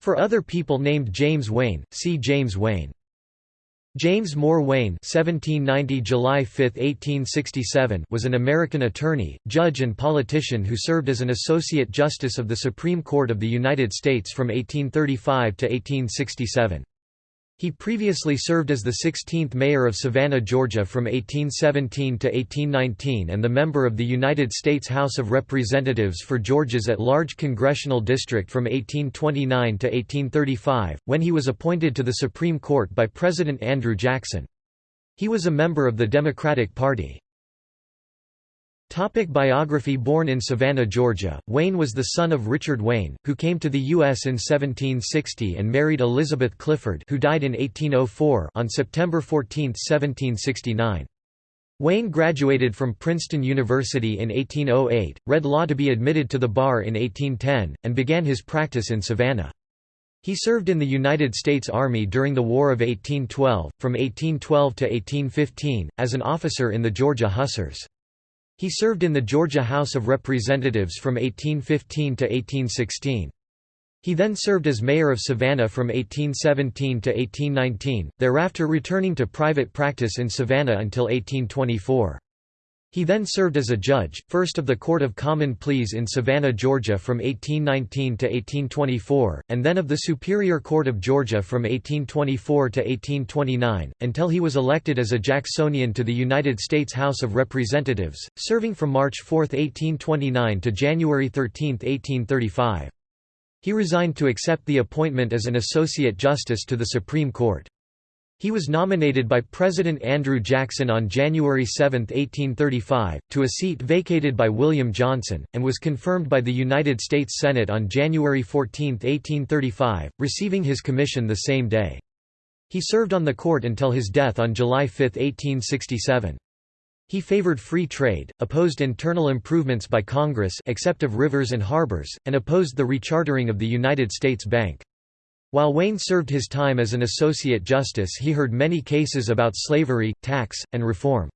For other people named James Wayne, see James Wayne. James Moore Wayne (1790 July 5, 1867) was an American attorney, judge and politician who served as an associate justice of the Supreme Court of the United States from 1835 to 1867. He previously served as the 16th mayor of Savannah, Georgia from 1817 to 1819 and the member of the United States House of Representatives for Georgia's at-large congressional district from 1829 to 1835, when he was appointed to the Supreme Court by President Andrew Jackson. He was a member of the Democratic Party. Topic biography Born in Savannah, Georgia, Wayne was the son of Richard Wayne, who came to the U.S. in 1760 and married Elizabeth Clifford who died in 1804 on September 14, 1769. Wayne graduated from Princeton University in 1808, read law to be admitted to the bar in 1810, and began his practice in Savannah. He served in the United States Army during the War of 1812, from 1812 to 1815, as an officer in the Georgia Hussars. He served in the Georgia House of Representatives from 1815 to 1816. He then served as mayor of Savannah from 1817 to 1819, thereafter returning to private practice in Savannah until 1824. He then served as a judge, first of the Court of Common Pleas in Savannah, Georgia from 1819 to 1824, and then of the Superior Court of Georgia from 1824 to 1829, until he was elected as a Jacksonian to the United States House of Representatives, serving from March 4, 1829 to January 13, 1835. He resigned to accept the appointment as an Associate Justice to the Supreme Court. He was nominated by President Andrew Jackson on January 7, 1835, to a seat vacated by William Johnson, and was confirmed by the United States Senate on January 14, 1835, receiving his commission the same day. He served on the court until his death on July 5, 1867. He favored free trade, opposed internal improvements by Congress except of rivers and harbors, and opposed the rechartering of the United States Bank. While Wayne served his time as an associate justice he heard many cases about slavery, tax, and reform.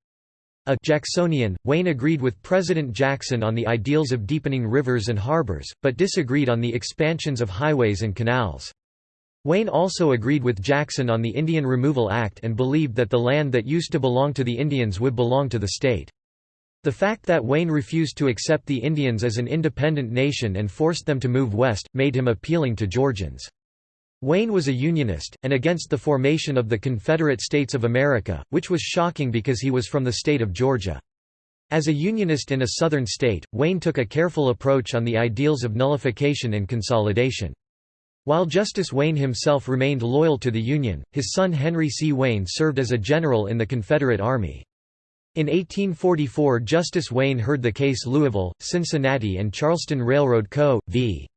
A Jacksonian, Wayne agreed with President Jackson on the ideals of deepening rivers and harbors, but disagreed on the expansions of highways and canals. Wayne also agreed with Jackson on the Indian Removal Act and believed that the land that used to belong to the Indians would belong to the state. The fact that Wayne refused to accept the Indians as an independent nation and forced them to move west, made him appealing to Georgians. Wayne was a Unionist, and against the formation of the Confederate States of America, which was shocking because he was from the state of Georgia. As a Unionist in a Southern state, Wayne took a careful approach on the ideals of nullification and consolidation. While Justice Wayne himself remained loyal to the Union, his son Henry C. Wayne served as a general in the Confederate Army. In 1844 Justice Wayne heard the case Louisville, Cincinnati and Charleston Railroad Co. v.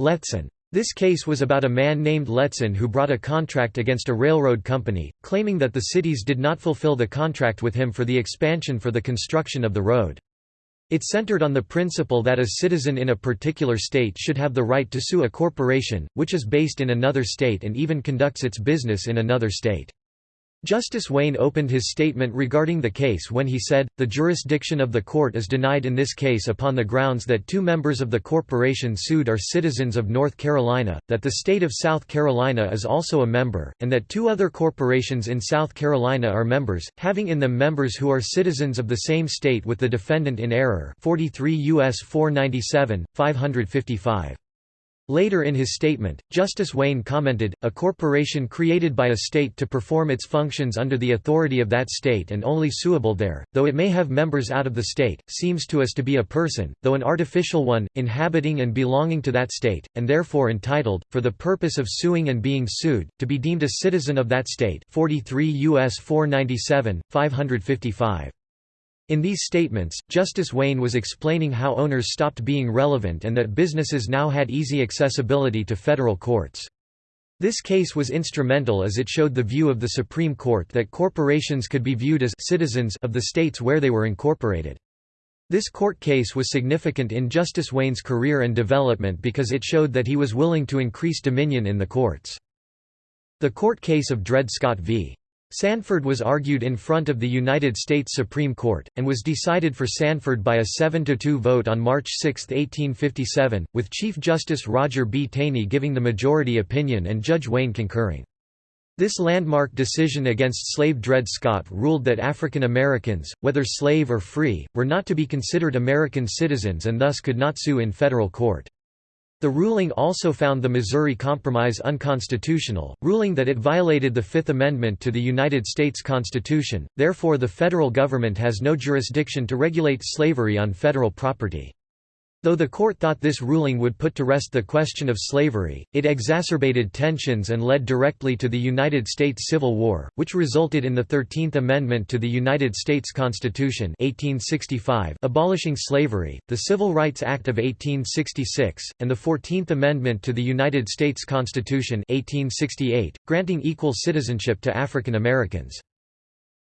Letson. This case was about a man named Letson who brought a contract against a railroad company, claiming that the cities did not fulfill the contract with him for the expansion for the construction of the road. It centered on the principle that a citizen in a particular state should have the right to sue a corporation, which is based in another state and even conducts its business in another state. Justice Wayne opened his statement regarding the case when he said, The jurisdiction of the court is denied in this case upon the grounds that two members of the corporation sued are citizens of North Carolina, that the state of South Carolina is also a member, and that two other corporations in South Carolina are members, having in them members who are citizens of the same state with the defendant in error 43 U.S. 497, 555. Later in his statement, Justice Wayne commented, a corporation created by a state to perform its functions under the authority of that state and only suable there, though it may have members out of the state, seems to us to be a person, though an artificial one, inhabiting and belonging to that state, and therefore entitled, for the purpose of suing and being sued, to be deemed a citizen of that state 43 U.S. 497, 555. In these statements, Justice Wayne was explaining how owners stopped being relevant and that businesses now had easy accessibility to federal courts. This case was instrumental as it showed the view of the Supreme Court that corporations could be viewed as citizens of the states where they were incorporated. This court case was significant in Justice Wayne's career and development because it showed that he was willing to increase dominion in the courts. The court case of Dred Scott v. Sandford was argued in front of the United States Supreme Court, and was decided for Sandford by a 7–2 vote on March 6, 1857, with Chief Justice Roger B. Taney giving the majority opinion and Judge Wayne concurring. This landmark decision against slave Dred Scott ruled that African Americans, whether slave or free, were not to be considered American citizens and thus could not sue in federal court. The ruling also found the Missouri Compromise unconstitutional, ruling that it violated the Fifth Amendment to the United States Constitution, therefore the federal government has no jurisdiction to regulate slavery on federal property. Though the court thought this ruling would put to rest the question of slavery, it exacerbated tensions and led directly to the United States Civil War, which resulted in the Thirteenth Amendment to the United States Constitution 1865 abolishing slavery, the Civil Rights Act of 1866, and the Fourteenth Amendment to the United States Constitution 1868, granting equal citizenship to African Americans.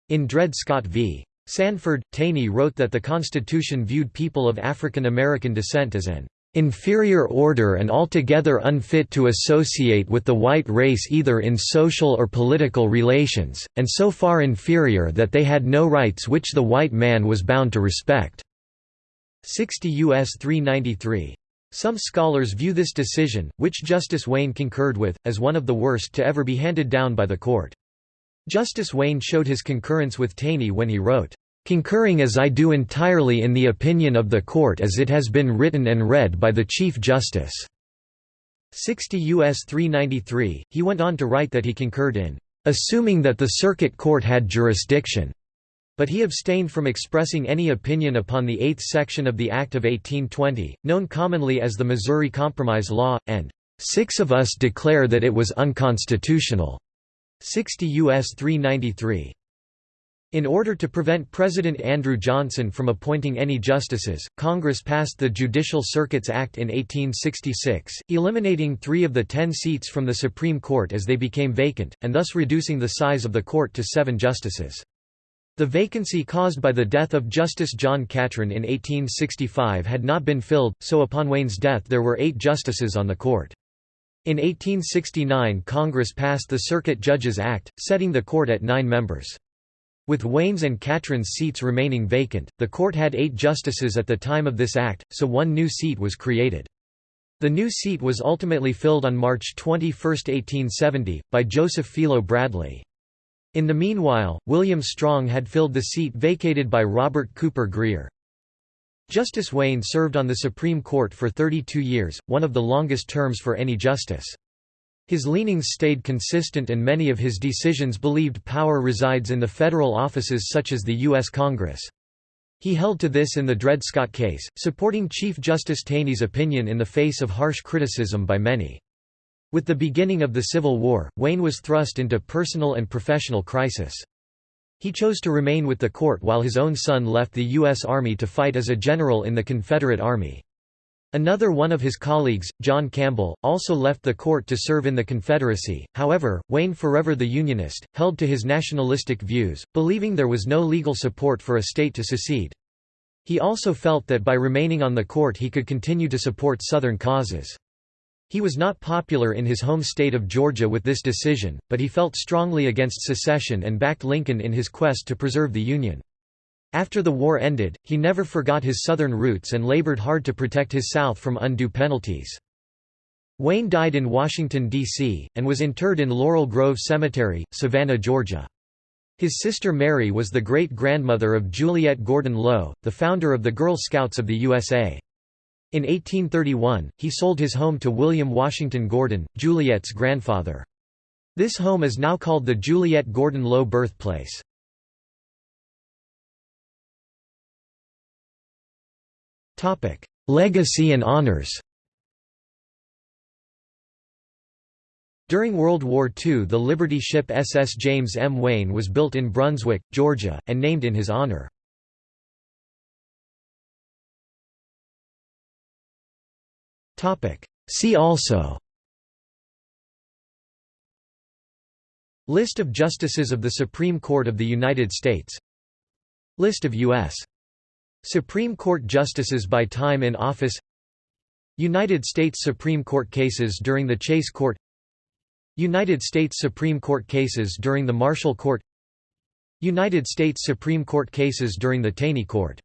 In Dred Scott v. Sandford, Taney wrote that the Constitution viewed people of African American descent as an inferior order and altogether unfit to associate with the white race either in social or political relations, and so far inferior that they had no rights which the white man was bound to respect." 60 U.S. 393. Some scholars view this decision, which Justice Wayne concurred with, as one of the worst to ever be handed down by the court. Justice Wayne showed his concurrence with Taney when he wrote, "...concurring as I do entirely in the opinion of the court as it has been written and read by the Chief Justice." 60 U.S. 393, he went on to write that he concurred in, "...assuming that the Circuit Court had jurisdiction." But he abstained from expressing any opinion upon the Eighth Section of the Act of 1820, known commonly as the Missouri Compromise Law, and six of us declare that it was unconstitutional." 60 U.S. 393. In order to prevent President Andrew Johnson from appointing any justices, Congress passed the Judicial Circuits Act in 1866, eliminating three of the ten seats from the Supreme Court as they became vacant, and thus reducing the size of the court to seven justices. The vacancy caused by the death of Justice John Catron in 1865 had not been filled, so upon Wayne's death there were eight justices on the court. In 1869 Congress passed the Circuit Judges Act, setting the court at nine members. With Wayne's and Catron's seats remaining vacant, the court had eight justices at the time of this act, so one new seat was created. The new seat was ultimately filled on March 21, 1870, by Joseph Philo Bradley. In the meanwhile, William Strong had filled the seat vacated by Robert Cooper Grier. Justice Wayne served on the Supreme Court for 32 years, one of the longest terms for any justice. His leanings stayed consistent and many of his decisions believed power resides in the federal offices such as the U.S. Congress. He held to this in the Dred Scott case, supporting Chief Justice Taney's opinion in the face of harsh criticism by many. With the beginning of the Civil War, Wayne was thrust into personal and professional crisis. He chose to remain with the court while his own son left the U.S. Army to fight as a general in the Confederate Army. Another one of his colleagues, John Campbell, also left the court to serve in the Confederacy. However, Wayne, forever the Unionist, held to his nationalistic views, believing there was no legal support for a state to secede. He also felt that by remaining on the court he could continue to support Southern causes. He was not popular in his home state of Georgia with this decision, but he felt strongly against secession and backed Lincoln in his quest to preserve the Union. After the war ended, he never forgot his Southern roots and labored hard to protect his South from undue penalties. Wayne died in Washington, D.C., and was interred in Laurel Grove Cemetery, Savannah, Georgia. His sister Mary was the great-grandmother of Juliette Gordon Low, the founder of the Girl Scouts of the USA. In 1831, he sold his home to William Washington Gordon, Juliette's grandfather. This home is now called the Juliette Gordon Low birthplace. Legacy and honors During World War II the Liberty ship SS James M. Wayne was built in Brunswick, Georgia, and named in his honor. See also. List of Justices of the Supreme Court of the United States. List of U.S. Supreme Court Justices by time in office. United States Supreme Court cases during the Chase Court. United States Supreme Court cases during the Marshall Court. United States Supreme Court cases during the Taney Court